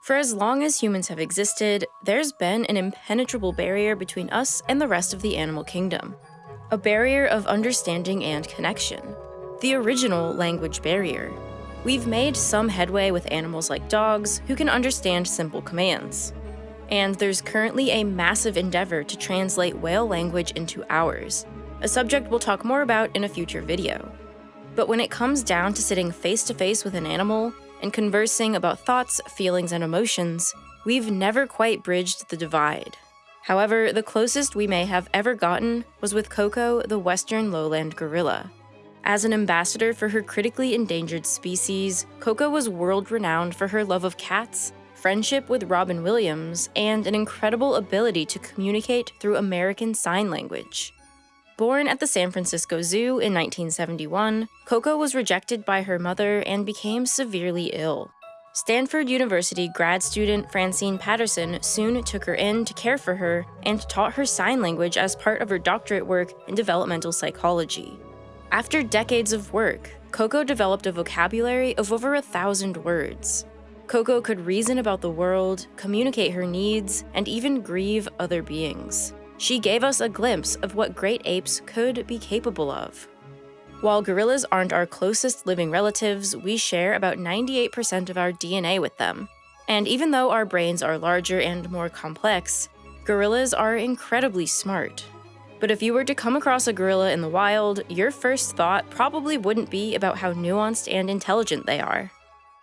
For as long as humans have existed, there's been an impenetrable barrier between us and the rest of the animal kingdom. A barrier of understanding and connection. The original language barrier. We've made some headway with animals like dogs who can understand simple commands. And there's currently a massive endeavor to translate whale language into ours, a subject we'll talk more about in a future video. But when it comes down to sitting face to face with an animal and conversing about thoughts, feelings, and emotions, we've never quite bridged the divide. However, the closest we may have ever gotten was with Koko, the western lowland gorilla. As an ambassador for her critically endangered species, Koko was world renowned for her love of cats, friendship with Robin Williams, and an incredible ability to communicate through American Sign Language. Born at the San Francisco Zoo in 1971, Koko was rejected by her mother and became severely ill. Stanford University grad student Francine Patterson soon took her in to care for her and taught her sign language as part of her doctorate work in developmental psychology. After decades of work, Koko developed a vocabulary of over a thousand words. Koko could reason about the world, communicate her needs, and even grieve other beings. She gave us a glimpse of what great apes could be capable of. While gorillas aren't our closest living relatives, we share about 98% of our DNA with them. And even though our brains are larger and more complex, gorillas are incredibly smart. But if you were to come across a gorilla in the wild, your first thought probably wouldn't be about how nuanced and intelligent they are.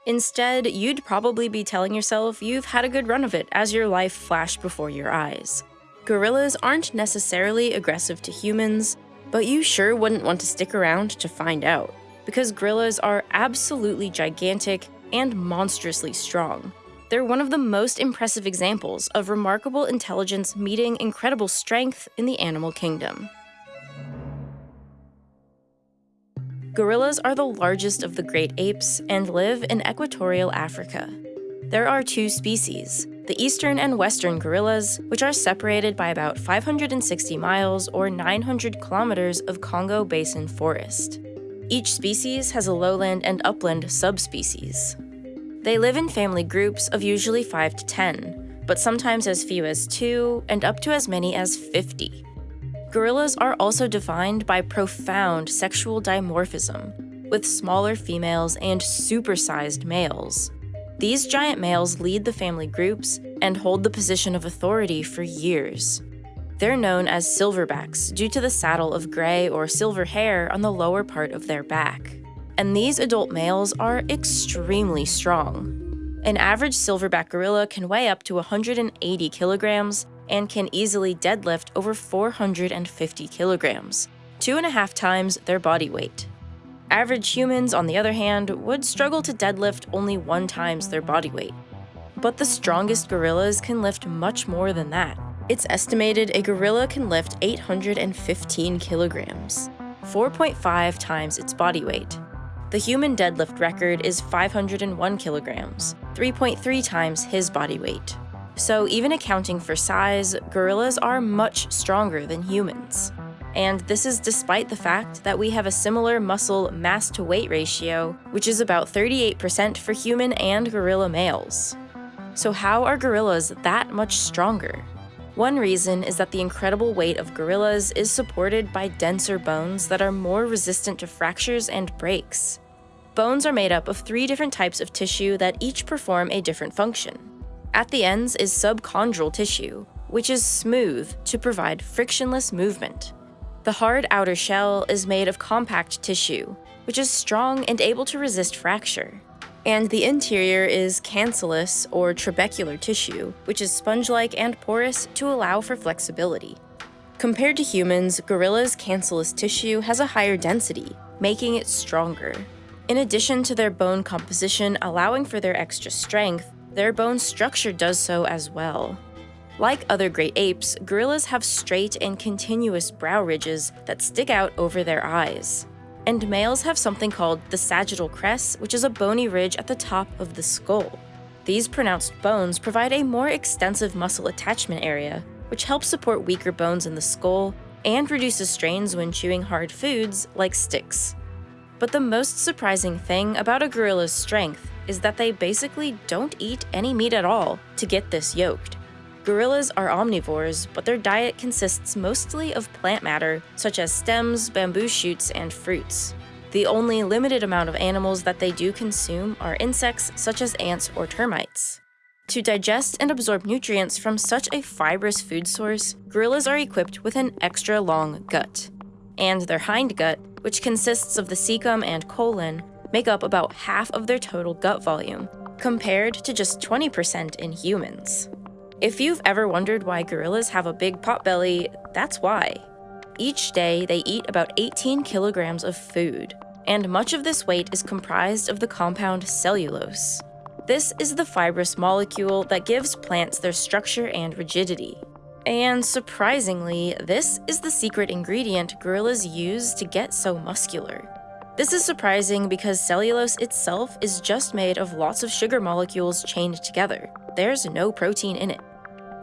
Instead, you'd probably be telling yourself you've had a good run of it as your life flashed before your eyes. Gorillas aren't necessarily aggressive to humans, but you sure wouldn't want to stick around to find out, because gorillas are absolutely gigantic and monstrously strong. They're one of the most impressive examples of remarkable intelligence meeting incredible strength in the animal kingdom. Gorillas are the largest of the great apes and live in equatorial Africa. There are two species, the eastern and western gorillas, which are separated by about 560 miles or 900 kilometers of Congo Basin forest. Each species has a lowland and upland subspecies. They live in family groups of usually 5 to 10, but sometimes as few as 2 and up to as many as 50. Gorillas are also defined by profound sexual dimorphism, with smaller females and supersized males. These giant males lead the family groups and hold the position of authority for years. They're known as silverbacks due to the saddle of gray or silver hair on the lower part of their back. And these adult males are extremely strong. An average silverback gorilla can weigh up to 180 kilograms and can easily deadlift over 450 kilograms, two and a half times their body weight. Average humans, on the other hand, would struggle to deadlift only one times their body weight. But the strongest gorillas can lift much more than that. It's estimated a gorilla can lift 815 kilograms, 4.5 times its body weight. The human deadlift record is 501 kilograms, 3.3 times his body weight. So even accounting for size, gorillas are much stronger than humans and this is despite the fact that we have a similar muscle mass to weight ratio, which is about 38% for human and gorilla males. So how are gorillas that much stronger? One reason is that the incredible weight of gorillas is supported by denser bones that are more resistant to fractures and breaks. Bones are made up of three different types of tissue that each perform a different function. At the ends is subchondral tissue, which is smooth to provide frictionless movement. The hard outer shell is made of compact tissue, which is strong and able to resist fracture. And the interior is cancellous or trabecular tissue, which is sponge-like and porous to allow for flexibility. Compared to humans, gorillas' cancellous tissue has a higher density, making it stronger. In addition to their bone composition allowing for their extra strength, their bone structure does so as well. Like other great apes, gorillas have straight and continuous brow ridges that stick out over their eyes. And males have something called the sagittal crest, which is a bony ridge at the top of the skull. These pronounced bones provide a more extensive muscle attachment area, which helps support weaker bones in the skull and reduces strains when chewing hard foods like sticks. But the most surprising thing about a gorilla's strength is that they basically don't eat any meat at all to get this yoked. Gorillas are omnivores, but their diet consists mostly of plant matter, such as stems, bamboo shoots, and fruits. The only limited amount of animals that they do consume are insects such as ants or termites. To digest and absorb nutrients from such a fibrous food source, gorillas are equipped with an extra long gut. And their hindgut, which consists of the cecum and colon, make up about half of their total gut volume, compared to just 20% in humans. If you've ever wondered why gorillas have a big potbelly, that's why. Each day, they eat about 18 kilograms of food, and much of this weight is comprised of the compound cellulose. This is the fibrous molecule that gives plants their structure and rigidity. And surprisingly, this is the secret ingredient gorillas use to get so muscular. This is surprising because cellulose itself is just made of lots of sugar molecules chained together. There's no protein in it.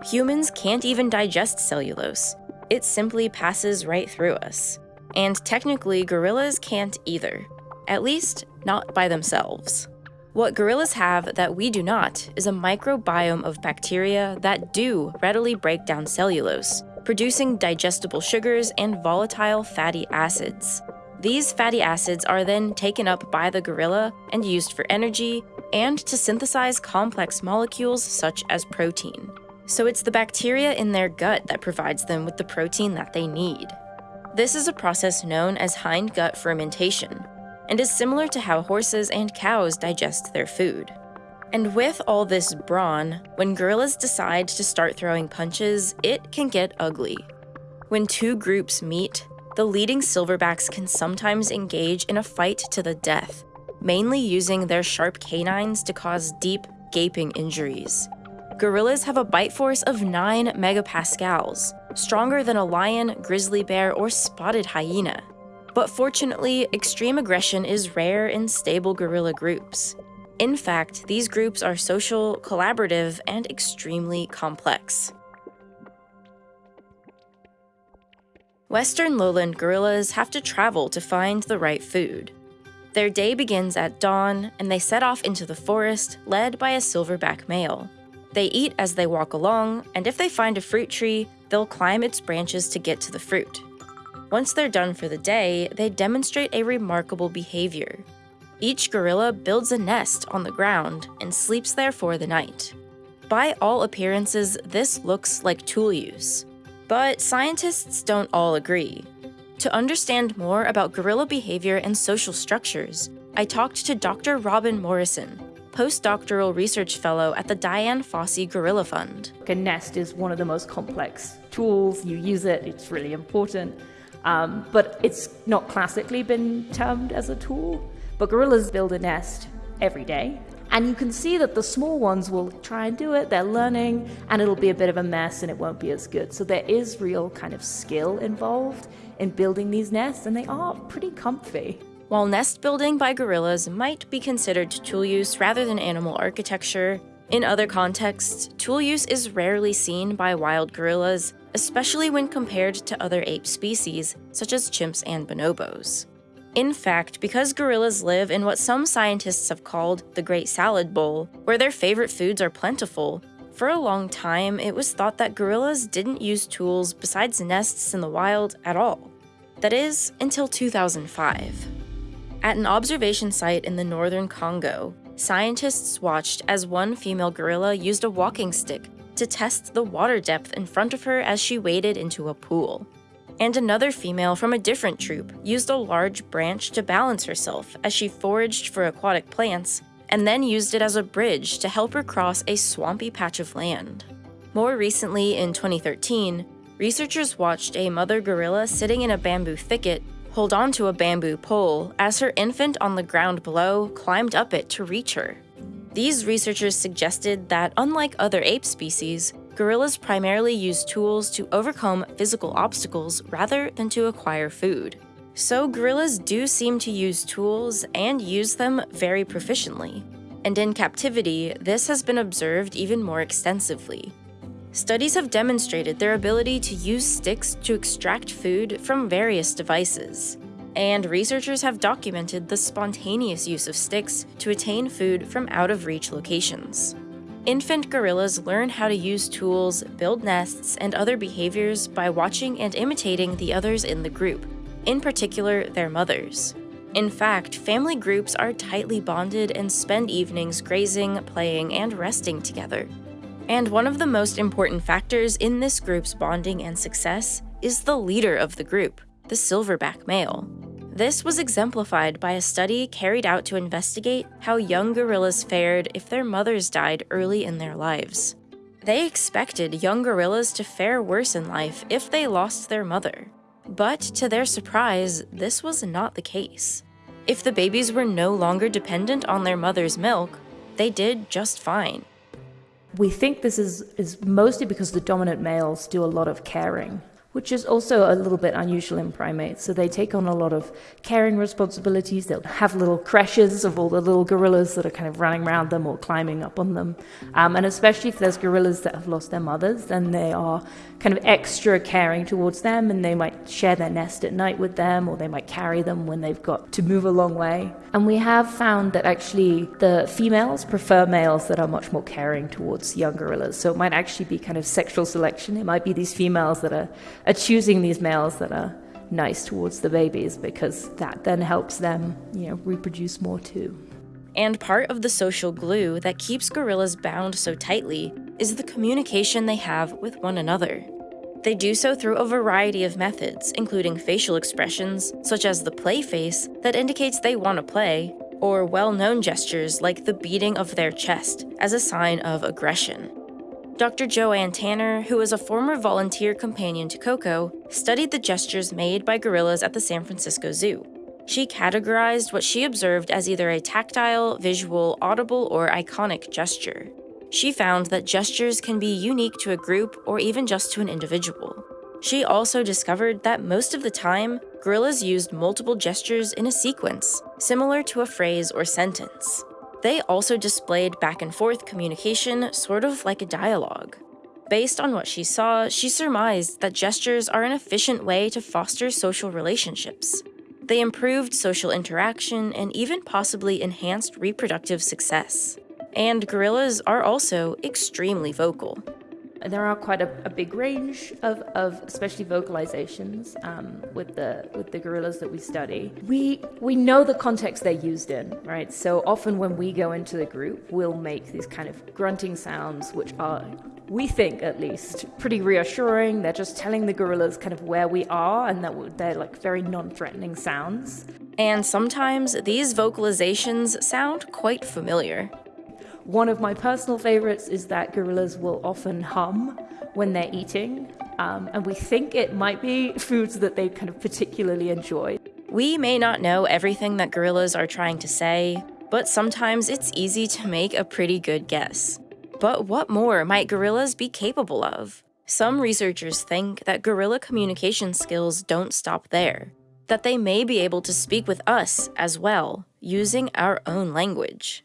Humans can't even digest cellulose. It simply passes right through us. And technically, gorillas can't either. At least, not by themselves. What gorillas have that we do not is a microbiome of bacteria that do readily break down cellulose, producing digestible sugars and volatile fatty acids. These fatty acids are then taken up by the gorilla and used for energy and to synthesize complex molecules such as protein. So it's the bacteria in their gut that provides them with the protein that they need. This is a process known as hindgut fermentation, and is similar to how horses and cows digest their food. And with all this brawn, when gorillas decide to start throwing punches, it can get ugly. When two groups meet, the leading silverbacks can sometimes engage in a fight to the death, mainly using their sharp canines to cause deep, gaping injuries. Gorillas have a bite force of 9 megapascals, stronger than a lion, grizzly bear, or spotted hyena. But fortunately, extreme aggression is rare in stable gorilla groups. In fact, these groups are social, collaborative, and extremely complex. Western lowland gorillas have to travel to find the right food. Their day begins at dawn, and they set off into the forest, led by a silverback male. They eat as they walk along, and if they find a fruit tree, they'll climb its branches to get to the fruit. Once they're done for the day, they demonstrate a remarkable behavior. Each gorilla builds a nest on the ground and sleeps there for the night. By all appearances, this looks like tool use. But scientists don't all agree. To understand more about gorilla behavior and social structures, I talked to Dr. Robin Morrison, postdoctoral research fellow at the Dian Fossey Gorilla Fund. A nest is one of the most complex tools. You use it, it's really important. Um, but it's not classically been termed as a tool. But gorillas build a nest every day. And you can see that the small ones will try and do it, they're learning, and it'll be a bit of a mess and it won't be as good. So there is real kind of skill involved in building these nests, and they are pretty comfy. While nest building by gorillas might be considered tool use rather than animal architecture, in other contexts, tool use is rarely seen by wild gorillas, especially when compared to other ape species, such as chimps and bonobos. In fact, because gorillas live in what some scientists have called the Great Salad Bowl, where their favorite foods are plentiful, for a long time it was thought that gorillas didn't use tools besides nests in the wild at all. That is, until 2005. At an observation site in the northern Congo, scientists watched as one female gorilla used a walking stick to test the water depth in front of her as she waded into a pool. And another female from a different troop used a large branch to balance herself as she foraged for aquatic plants, and then used it as a bridge to help her cross a swampy patch of land. More recently, in 2013, researchers watched a mother gorilla sitting in a bamboo thicket hold onto a bamboo pole as her infant on the ground below climbed up it to reach her. These researchers suggested that, unlike other ape species, gorillas primarily use tools to overcome physical obstacles rather than to acquire food. So, gorillas do seem to use tools and use them very proficiently. And in captivity, this has been observed even more extensively. Studies have demonstrated their ability to use sticks to extract food from various devices. and researchers have documented the spontaneous use of sticks to attain food from out of reach locations. Infant gorillas learn how to use tools, build nests, and other behaviors by watching and imitating the others in the group, in particular, their mothers. In fact, family groups are tightly bonded and spend evenings grazing, playing, and resting together. And one of the most important factors in this group's bonding and success is the leader of the group, the silverback male. This was exemplified by a study carried out to investigate how young gorillas fared if their mothers died early in their lives. They expected young gorillas to fare worse in life if they lost their mother. But to their surprise, this was not the case. If the babies were no longer dependent on their mother's milk, they did just fine. We think this is, is mostly because the dominant males do a lot of caring which is also a little bit unusual in primates. So they take on a lot of caring responsibilities. They'll have little creches of all the little gorillas that are kind of running around them or climbing up on them. Um, and especially if there's gorillas that have lost their mothers, then they are kind of extra caring towards them and they might share their nest at night with them or they might carry them when they've got to move a long way. And we have found that actually the females prefer males that are much more caring towards young gorillas. So it might actually be kind of sexual selection. It might be these females that are are choosing these males that are nice towards the babies because that then helps them, you know, reproduce more too. And part of the social glue that keeps gorillas bound so tightly is the communication they have with one another. They do so through a variety of methods, including facial expressions, such as the play face that indicates they want to play, or well known gestures like the beating of their chest as a sign of aggression. Dr. Joanne Tanner, who is a former volunteer companion to Koko, studied the gestures made by gorillas at the San Francisco Zoo. She categorized what she observed as either a tactile, visual, audible, or iconic gesture. She found that gestures can be unique to a group or even just to an individual. She also discovered that most of the time, gorillas used multiple gestures in a sequence, similar to a phrase or sentence. They also displayed back and forth communication, sort of like a dialogue. Based on what she saw, she surmised that gestures are an efficient way to foster social relationships. They improved social interaction and even possibly enhanced reproductive success. And gorillas are also extremely vocal there are quite a, a big range of, of especially vocalizations um, with the with the gorillas that we study. We we know the context they're used in, right? So often when we go into the group, we'll make these kind of grunting sounds, which are we think at least pretty reassuring. They're just telling the gorillas kind of where we are, and that they're like very non-threatening sounds. And sometimes these vocalizations sound quite familiar. One of my personal favorites is that gorillas will often hum when they're eating, um, and we think it might be foods that they kind of particularly enjoy. We may not know everything that gorillas are trying to say, but sometimes it's easy to make a pretty good guess. But what more might gorillas be capable of? Some researchers think that gorilla communication skills don't stop there, that they may be able to speak with us as well, using our own language.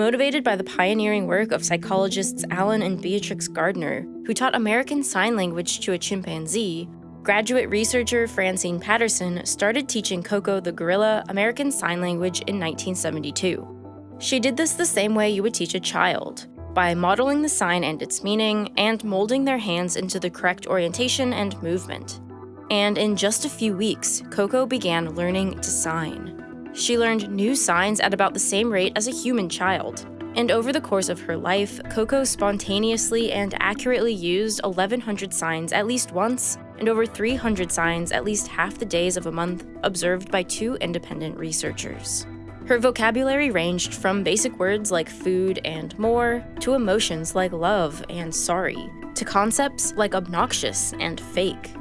Motivated by the pioneering work of psychologists Allen and Beatrix Gardner, who taught American Sign Language to a chimpanzee, graduate researcher Francine Patterson started teaching Koko the gorilla American Sign Language in 1972. She did this the same way you would teach a child, by modeling the sign and its meaning, and molding their hands into the correct orientation and movement. And in just a few weeks, Koko began learning to sign. She learned new signs at about the same rate as a human child. And over the course of her life, Koko spontaneously and accurately used 1,100 signs at least once, and over 300 signs at least half the days of a month, observed by two independent researchers. Her vocabulary ranged from basic words like food and more, to emotions like love and sorry, to concepts like obnoxious and fake.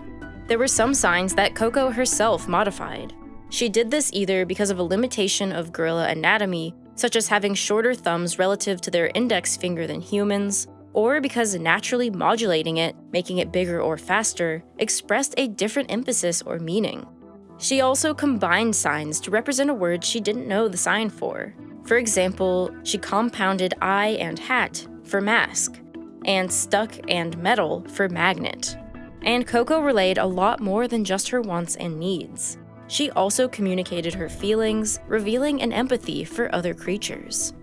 There were some signs that Koko herself modified, she did this either because of a limitation of gorilla anatomy, such as having shorter thumbs relative to their index finger than humans, or because naturally modulating it, making it bigger or faster, expressed a different emphasis or meaning. She also combined signs to represent a word she didn't know the sign for. For example, she compounded eye and hat for mask, and stuck and metal for magnet. And Koko relayed a lot more than just her wants and needs. She also communicated her feelings, revealing an empathy for other creatures.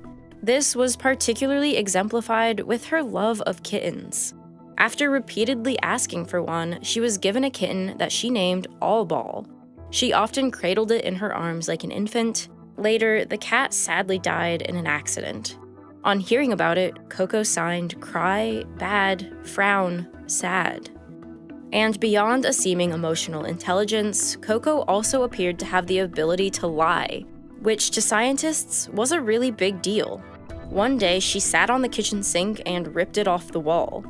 This was particularly exemplified with her love of kittens. After repeatedly asking for one, she was given a kitten that she named All Ball. She often cradled it in her arms like an infant. Later, the cat sadly died in an accident. On hearing about it, Koko signed cry, bad, frown, sad. And beyond a seeming emotional intelligence, Koko also appeared to have the ability to lie, which to scientists was a really big deal. One day, she sat on the kitchen sink and ripped it off the wall.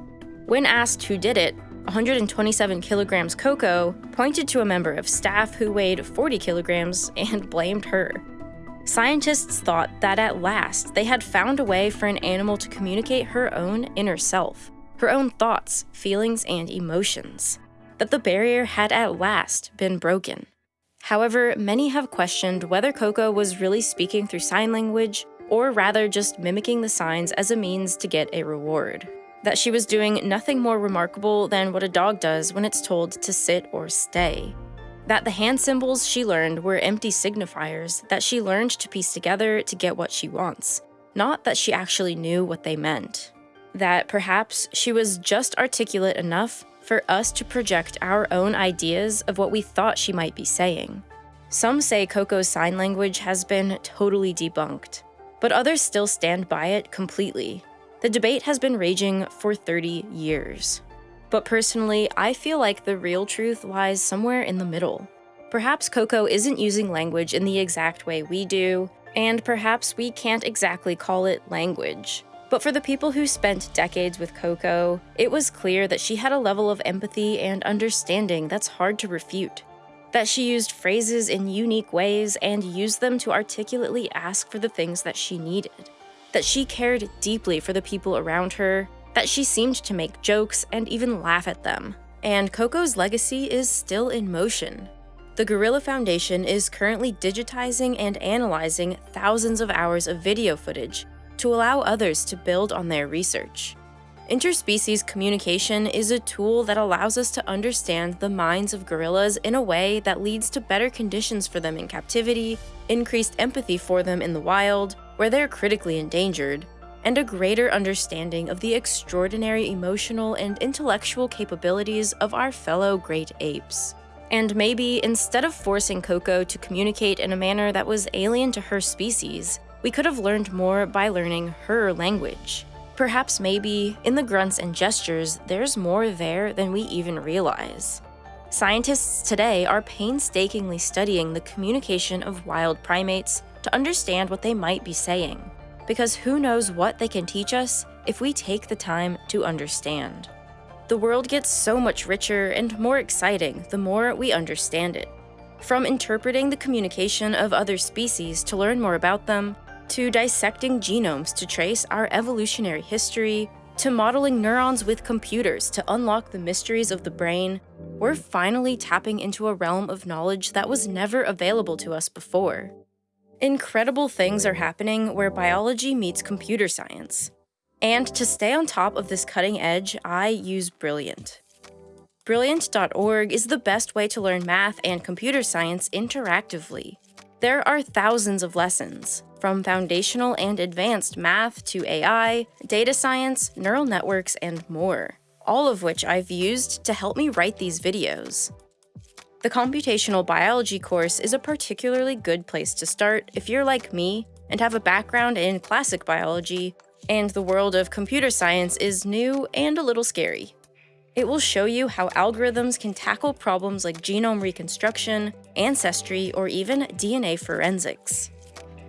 When asked who did it, 127 kilograms Koko pointed to a member of staff who weighed 40 kilograms and blamed her. Scientists thought that at last they had found a way for an animal to communicate her own inner self, her own thoughts, feelings, and emotions, that the barrier had at last been broken. However, many have questioned whether Koko was really speaking through sign language, or rather just mimicking the signs as a means to get a reward. That she was doing nothing more remarkable than what a dog does when it's told to sit or stay. That the hand symbols she learned were empty signifiers that she learned to piece together to get what she wants, not that she actually knew what they meant. That perhaps she was just articulate enough for us to project our own ideas of what we thought she might be saying. Some say Koko's sign language has been totally debunked, but others still stand by it completely. The debate has been raging for 30 years. But personally, I feel like the real truth lies somewhere in the middle. Perhaps Koko isn't using language in the exact way we do, and perhaps we can't exactly call it language. But for the people who spent decades with Koko, it was clear that she had a level of empathy and understanding that's hard to refute. That she used phrases in unique ways and used them to articulately ask for the things that she needed. That she cared deeply for the people around her, that she seemed to make jokes and even laugh at them. And Koko's legacy is still in motion. The Gorilla Foundation is currently digitizing and analyzing thousands of hours of video footage to allow others to build on their research. Interspecies communication is a tool that allows us to understand the minds of gorillas in a way that leads to better conditions for them in captivity, increased empathy for them in the wild, where they're critically endangered, and a greater understanding of the extraordinary emotional and intellectual capabilities of our fellow great apes. And maybe, instead of forcing Koko to communicate in a manner that was alien to her species, we could have learned more by learning her language. Perhaps maybe, in the grunts and gestures, there's more there than we even realize. Scientists today are painstakingly studying the communication of wild primates to understand what they might be saying, because who knows what they can teach us if we take the time to understand. The world gets so much richer and more exciting the more we understand it. From interpreting the communication of other species to learn more about them, to dissecting genomes to trace our evolutionary history, to modeling neurons with computers to unlock the mysteries of the brain, we're finally tapping into a realm of knowledge that was never available to us before. Incredible things are happening where biology meets computer science. And to stay on top of this cutting edge, I use Brilliant. Brilliant.org is the best way to learn math and computer science interactively. There are thousands of lessons, from foundational and advanced math to AI, data science, neural networks, and more, all of which I've used to help me write these videos. The computational biology course is a particularly good place to start if you're like me and have a background in classic biology, and the world of computer science is new and a little scary. It will show you how algorithms can tackle problems like genome reconstruction, ancestry, or even DNA forensics.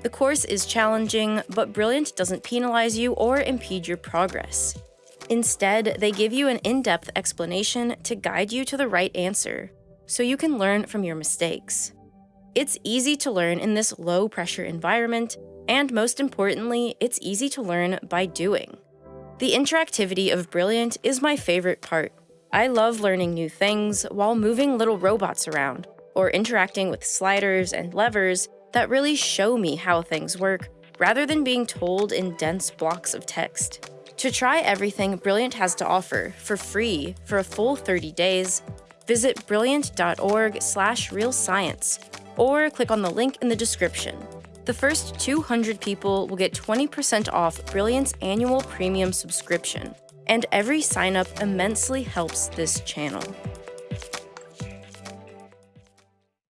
The course is challenging, but Brilliant doesn't penalize you or impede your progress. Instead, they give you an in-depth explanation to guide you to the right answer, so you can learn from your mistakes. It's easy to learn in this low-pressure environment, and most importantly, it's easy to learn by doing. The interactivity of Brilliant is my favorite part. I love learning new things while moving little robots around, or interacting with sliders and levers that really show me how things work, rather than being told in dense blocks of text. To try everything Brilliant has to offer for free for a full 30 days, visit brilliant.org slash real science or click on the link in the description. The first 200 people will get 20% off Brilliant's annual premium subscription, and every sign up immensely helps this channel.